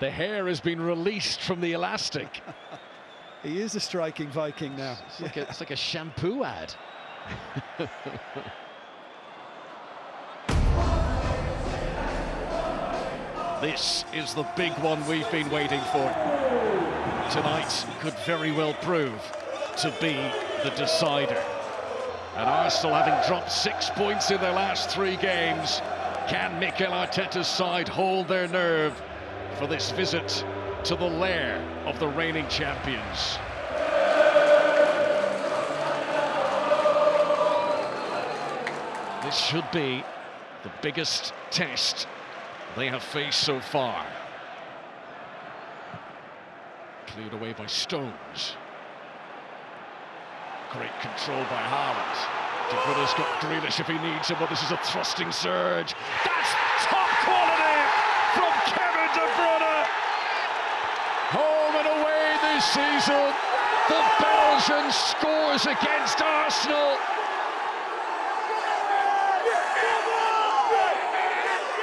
The hair has been released from the elastic. He is a striking Viking now. It's like, a, it's like a shampoo ad. this is the big one we've been waiting for. Tonight could very well prove to be the decider. And Arsenal having dropped six points in their last three games, can Mikel Arteta's side hold their nerve for this visit to the lair of the reigning champions? This should be the biggest test they have faced so far. Cleared away by Stones. Great control by Haaland. De Bruyne's got Grealish if he needs him, but this is a thrusting surge. That's top quality from Kevin De Bruyne. Home and away this season. The Belgian scores against Arsenal.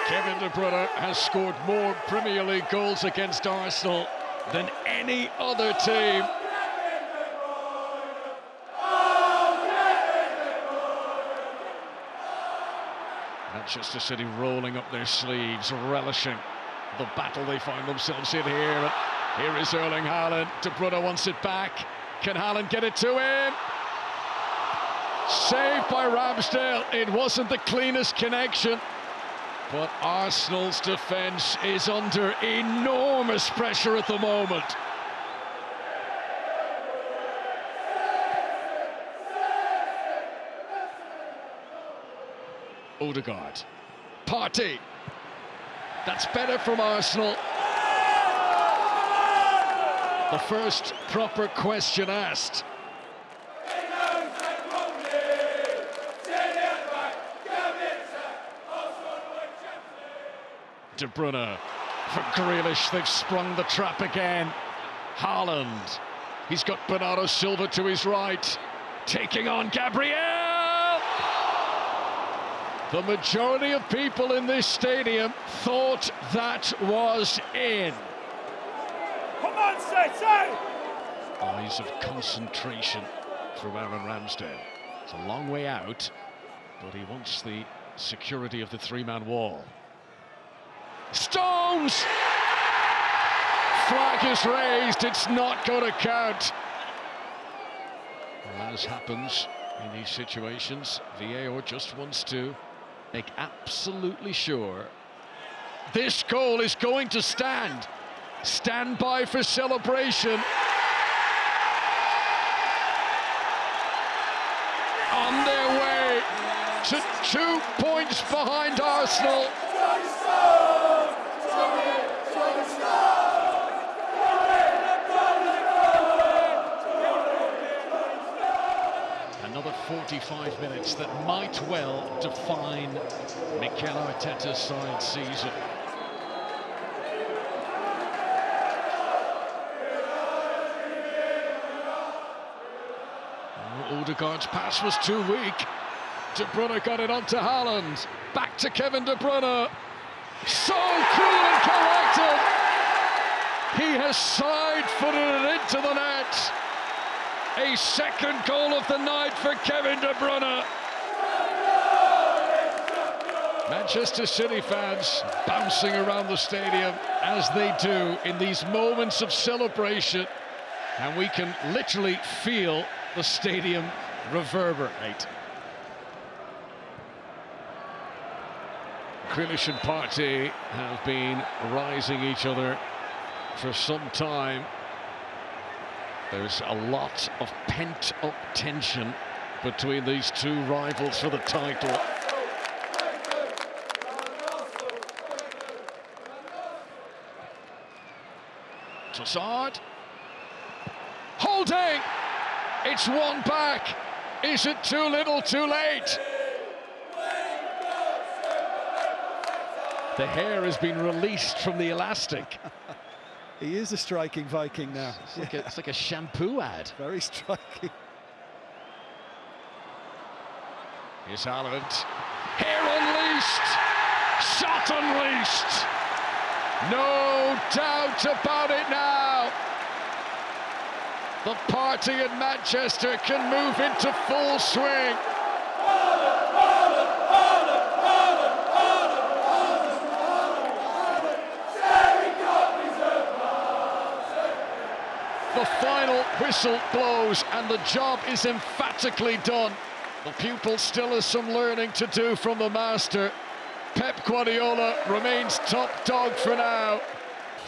Kevin De Bruyne has scored more Premier League goals against Arsenal than any other team. Manchester City rolling up their sleeves, relishing the battle they find themselves in here. Here is Erling Haaland. De Bruyne wants it back. Can Haaland get it to him? Saved by Ramsdale. It wasn't the cleanest connection. But Arsenal's defence is under enormous pressure at the moment. Odegaard. Partey. That's better from Arsenal. The first proper question asked. De Bruyne for Grealish. They've sprung the trap again. Haaland. He's got Bernardo Silva to his right. Taking on Gabriel. The majority of people in this stadium thought that was in. Come on, say! Eyes of concentration from Aaron Ramsdale. It's a long way out, but he wants the security of the three-man wall. Stones! Flag is raised, it's not going to count. Well, as happens in these situations, VAR just wants to make absolutely sure this goal is going to stand. Stand by for celebration. On their way to two points behind Arsenal. Another 45 minutes that might well define Mikel Arteta's side season. Odegaard's pass was too weak. De Bruyne got it onto Haaland. Back to Kevin De Bruyne. So cool and collected. He has side-footed it into the net. A second goal of the night for Kevin De Bruyne. Manchester City fans bouncing around the stadium as they do in these moments of celebration. And we can literally feel the stadium reverberate. Grealish and Partey have been rising each other for some time. There's a lot of pent-up tension between these two rivals for the title. Trossard. Holding! It's one back. Is it too little, too late? The hair has been released from the elastic. He is a striking Viking now. It's like, a, it's like a shampoo ad. Very striking. Here's Haaland. Hair unleashed! Shot unleashed! No doubt about it now. The party in Manchester can move into full swing. The final whistle blows and the job is emphatically done. The pupil still has some learning to do from the master. Pep Guardiola remains top dog for now.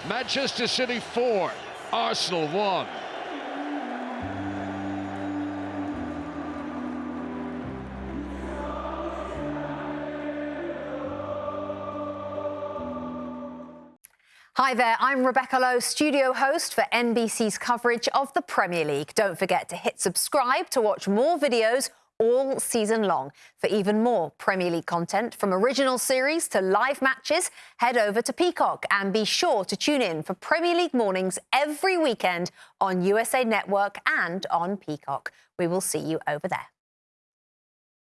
Manchester City 4, Arsenal 1. Hi there, I'm Rebecca Lowe, studio host for NBC's coverage of the Premier League. Don't forget to hit subscribe to watch more videos all season long. For even more Premier League content, from original series to live matches, head over to Peacock and be sure to tune in for Premier League mornings every weekend on USA Network and on Peacock. We will see you over there.